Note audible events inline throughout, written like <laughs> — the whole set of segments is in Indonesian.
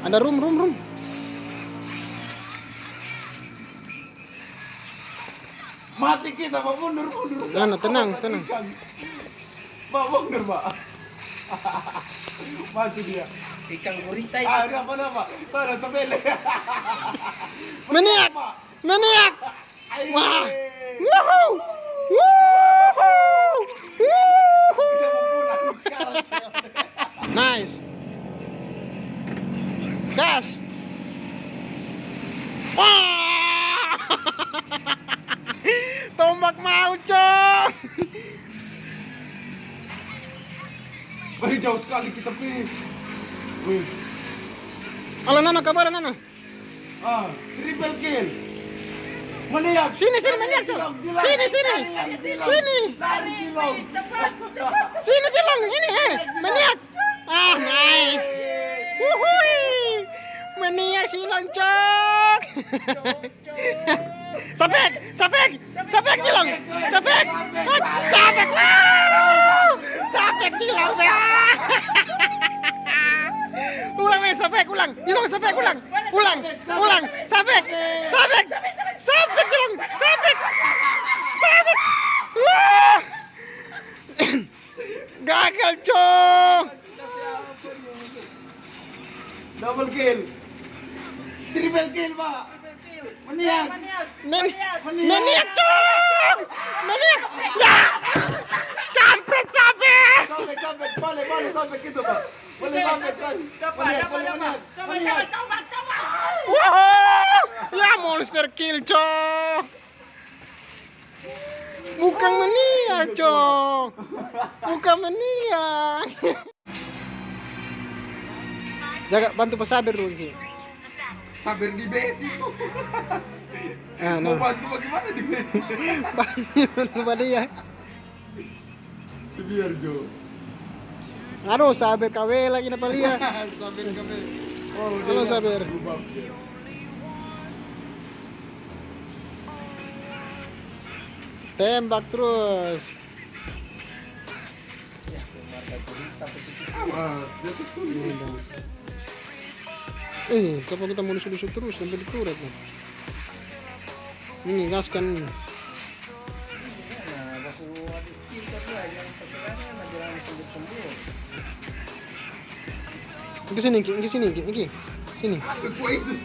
Ada room, room, room. Mati kita, Pak. Mundur, mundur. Nah, tenang, tenang. Pak, mundur, Pak. Mati dia. Ikan gurita itu. Ah, apa apa? Sana! Pak. Maniak! Ay, Wah! Woohoo! Woohoo! Kita pergi. Wih. Halo Nana, kabar Nana? Ah, triple kill. Maniak. Sini, sini, maniak, Cok. Dilong. Sini, sini. Lari. Sini. Lari, dilong. Sini, Cilong. Ini, eh. Maniak. Ah, nice. Wuhui. Maniak silong, Cok. <laughs> Sapek, sapek, sapek Cilong. Sapek. Sapek. Wow. Sapek Cilong. Ah. Ulang nih, sapek, ulang. Cilong, sapek, ulang. Ulang, ulang. Sapek, sapek. Sapek, Cilong. Sapek. Sapek. Wah. Gagal, Cok. Double kill. Triple kill, Pak. Maniak. Men maniak, Cok. Maniak. Ya. Kampret sapek. Sampai. Boleh, boleh gitu, Pak. Boleh sampai, sampai. Maniak, boleh maniak. Maniak. Wow. Ya monster kill, Cok. Bukan maniak, Cok. Bukan maniak. Jaga bantu pesabir dulu Ki. Sampai di base itu. <laughs> Ah, Mau no. bantu bagaimana di base? <laughs> Bantu pada dia. Sebiar, Jo. Aduh, sabar KW lagi na palia. <laughs> Sampai kami. Oh, dia. Tembak terus. Eh, kenapa kita mau lusuk-lusuk terus sampai dikuret nih? Ini gaskan nih. Ke sini, ke sini. Ki. Sini.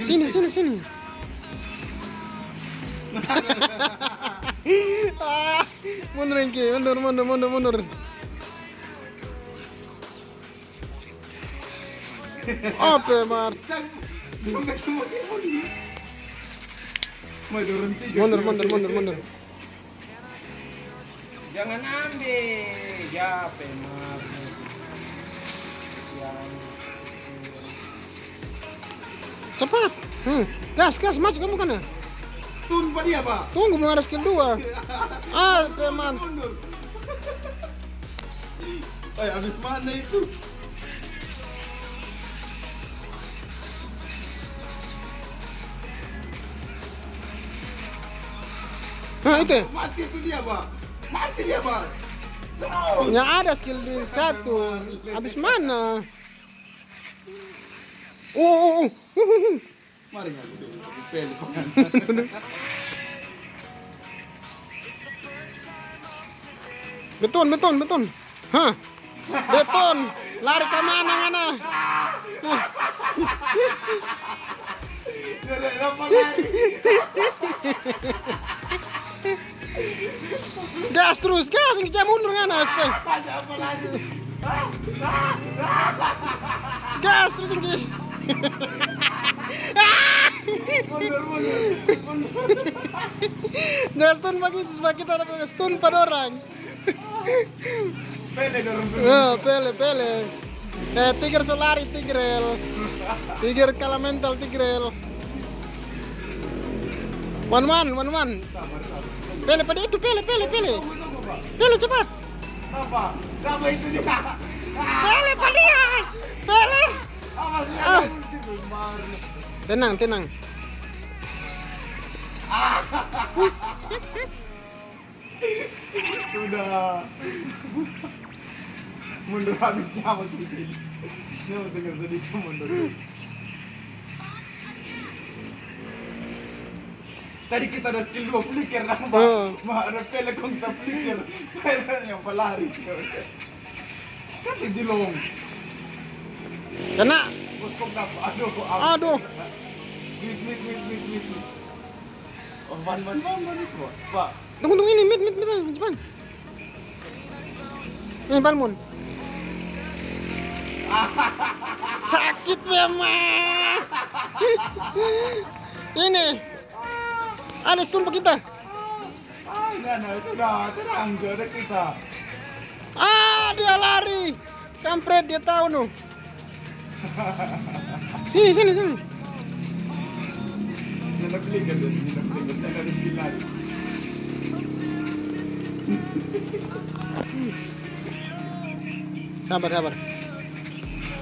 Sini, sini, sini. ah, <laughs> mundur Ki, mundur, mundur, mundur, mundur. Apa, Mar? Mundur, mundur, mundur, mundur. Jangan ambil. Ya, pemar. Cepat. Hmm. Gas, gas, maju kamu kan ya? Tun pak dia, Pak. Tunggu, mau ada skill 2. Ah, teman. Eh, <laughs> habis mana itu? Nah, itu. Mati itu dia, Pak. Mati dia, Pak. Terus. Ya ada skill di satu. Habis mana? Oh, oh, oh. Beton, beton, beton. Hah? Beton. Lari ke mana ngana? Gas terus, gas jangan mundur ngana? Gas terus ini. Stun begitu supaya kita dapat stun pada orang. Pele dorong. Oh, pele, pele. Eh, tiger solari, tigrel. Tiger elemental, tigrel. One one, one one. Pele pada itu, pele, pele, pele. Pele cepat. Apa? Apa itu dia? Pele pada dia. Pele. Apa sih? Tenang, tenang. Sudah. mundur habis nyawa tuh ini. Nyawa tuh nggak sedih mundur. Tadi kita ada skill dua flicker nambah. Oh. Mah ada pele kontra flicker. yang pelari. Kan di long. Kena. Na. Aduh, Aduh. Wait, wait, wait. wait. Oh, man, man, man, man. Pak, Tunggu tunggu ini, mit mit mit cepat. Ini Balmon. <laughs> Sakit memang. ini. Ada stun kita. ay, na, na, ito na, terang, ada kita. Ah, dia lari. Kampret dia tahu no. Sini sini sini. Sabar sabar.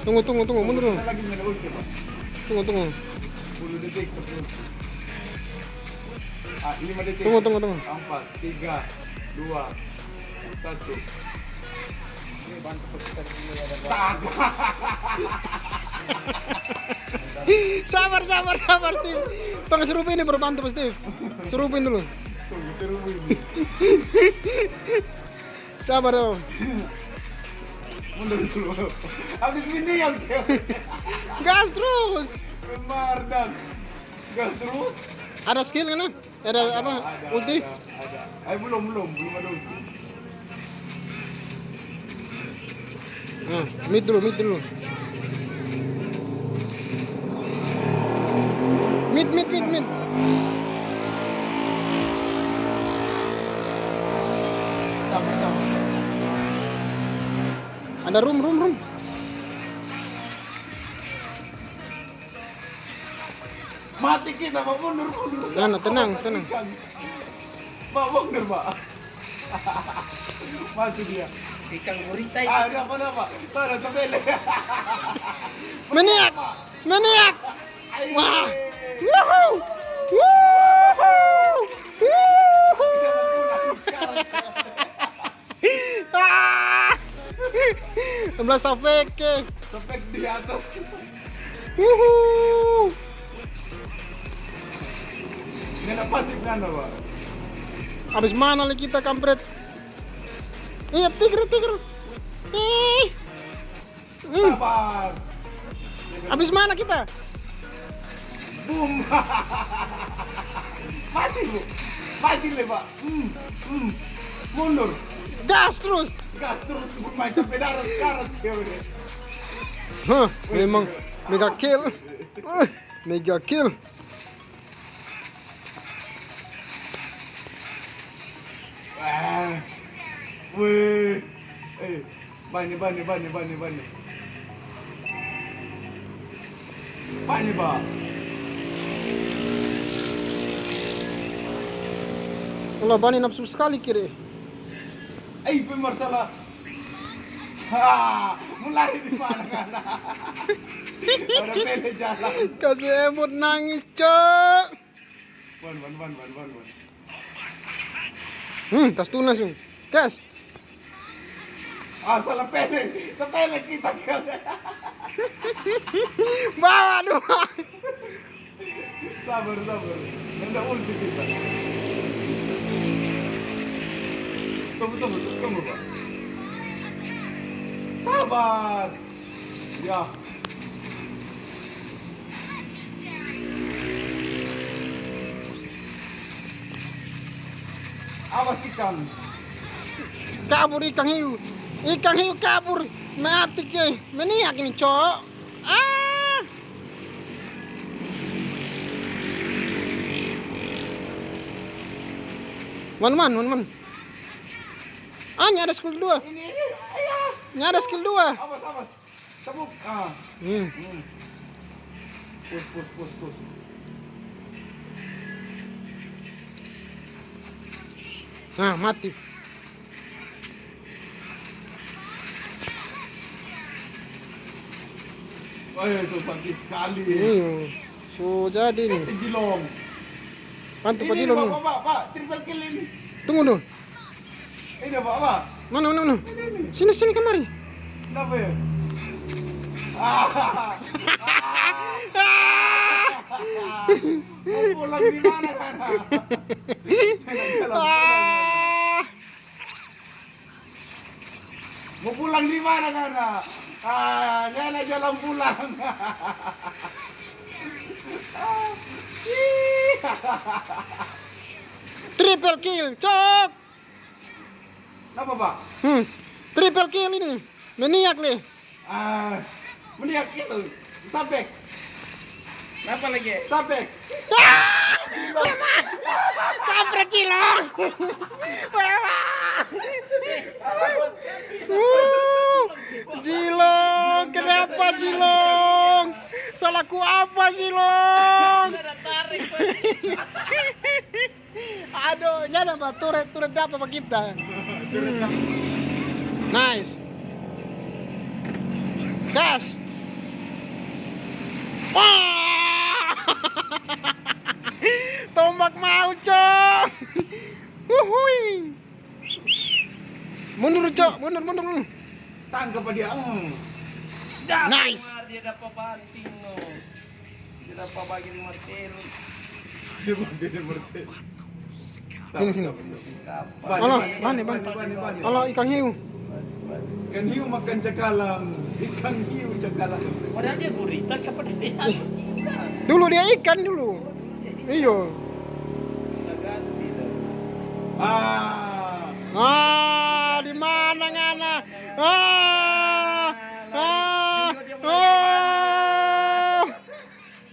Tunggu tunggu tunggu mundur. Tunggu tunggu. 10 detik, 10. Ah, 5 detik. Tunggu tunggu tunggu. Empat, tiga, dua, satu. Ada Tak. <laughs> sabar sabar sabar Steve. Tunggu serupin ini baru bantu Steve. Serupin dulu. <laughs> Sabar dong. Mundur dulu. Habis ini yang Gas terus. Mardan. Gas terus. Ada skill kan? Ada apa? Ada, Ulti? Ada, ada. Eh, belum, belum, belum ada ulti. Nah, mid dulu, mid dulu. Mid, mid, mid, mid. Ada room, room, room. Mati kita, Pak. Mundur, mundur. Tenang, tenang, tenang. Pak, mundur, Pak. Mati dia. Ikan gurita Ah, ada apa, apa? Sana, sa bele. Maniak! Maniak! Wah! Woohoo! Woohoo! Woohoo! Ah! 16 Safeke. Tepek di atas. Woohoo! Ini nana, Pak. Habis mana lagi kita kampret? Iya, tiger, tiger. Eh. Hmm, Sabar. habis mana kita? Boom. <laughs> Mati, Bu. Mati, le, Pak. Hmm, hmm. Mundur. Gas terus. Gas terus main sampai darat udah. Hah, memang mega kill. Mega kill. Wih. Eh, bani bani bani bani bani. Bani, Pak. Allah bani nafsu sekali kiri. Eh, pemirsa Ha, mulai di mana kan? Ada pele jalan. Kasih emot nangis, cok. Wan, wan, wan, wan, wan, wan. Hmm, tas tunas. Gas. Ah, salah pele. Sa pele kita Bawa dua. Sabar, sabar. Ada ulti kita. Tunggu, tunggu, tunggu, Pak. Sabar. Ya. Awas ikan. Kabur ikan hiu. Ikan hiu kabur. Mati ke. Meniak ini, cok. Ah. Man, man, man, man. Ah, ini ada skill dua. Ini, ini, ayah. Ini ada skill dua. Awas, awas. Tabuk. Ah. Hmm. Hmm. Push, push, push, push. Nah, mati. Wah, so sakit sekali. Ini. So, jadi nih. Jilong. Pak Pak. Pak, triple kill ini. Tunggu dulu. Ini, Pak, Pak. Mana, mana, mana? Ini, ini. Sini, sini kemari. Kenapa ya? Ah. Ah. Mau pulang di mana kan? <laughs> Ah, Mau pulang di mana kan? Ah, Nana jalan pulang. triple kill, cok. Kenapa pak? Hmm, triple kill ini. Maniak nih. Ah, meniak itu. Sampai, Kenapa lagi? sampai. Ah! Kampret cilong. <laughs> Uh, Jilong, kenapa Jilong? Salahku apa Jilong? Aduh, nyada apa? Turret, turret berapa pak kita? Nice. Gas. Wah! Tombak mau, Cok. Wuhui. Mundur, Cok. Mundur, mundur. mundur. Tangkap dia. Hmm. Nice. Dia dapat banting no. Dia dapat bagi martel. Dia dia berhenti. Sini, sini. Kapan? Halo, Bani, bani, bani, bani. bani, bani. Halo, ikan hiu. Ikan hiu makan cakalang. Ikan hiu cakalang. Padahal dia gurita kepada dia. Dulu dia ikan dulu. Iyo. Ah. Ah, di mana ngana? Ah, ah, oh,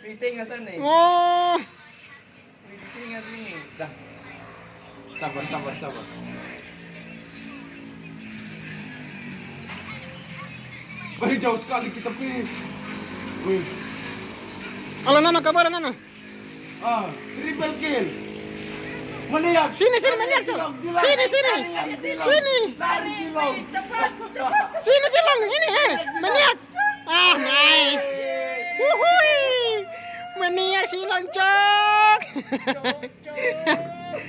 Piting ke sana. oh. Piting ke sini. Dah. Sabar, sabar, sabar. Wih, jauh sekali kita pergi. Wih. Halo Nana, kabar Nana? Ah, triple kill. Meniak. Sini, sini, meniak, Cok. Sini, sini. Lari. Sini. Lari, dilong. Sini Cilong, ini eh, meniak. Ah, nice. Wuhui. Meniak Cilong, cok.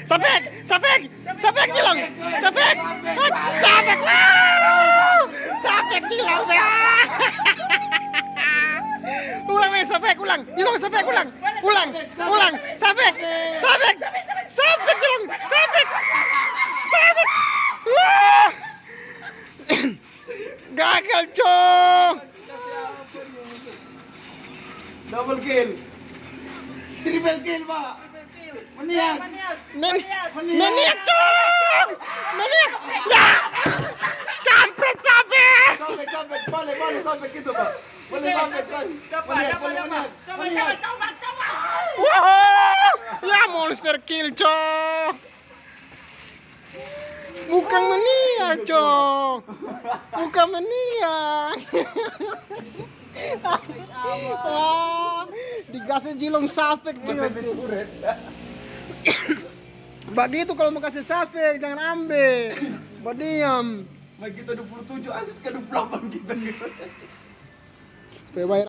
Sapek, <laughs> sapek, sapek Cilong, sapek, sapek, sapek Cilong, ya. <laughs> Ulang nih, sapek, ulang, Cilong, sapek, ulang, ulang, ulang, sapek, sapek, sapek Cilong, sapek, sapek. Wah. Gagal, cok. Double kill. Triple kill, Pak. Meniak. Men meniak, cok. Meniak. Ya. Kampret sapek. Sampai, sampai. Balik, balik sampai gitu, Pak. Boleh sampai, Kang. Meniak, boleh meniak. Meniak. Wow. Monster kill, cok. Bukan meniak, cok. Bukan meniak. Wah, digasih jilong Mata cok. di turret. Begitu kalau mau kasih sapek, jangan ambil. Berdiam. Nah, kita 27, Asis ke 28 kita. Bayar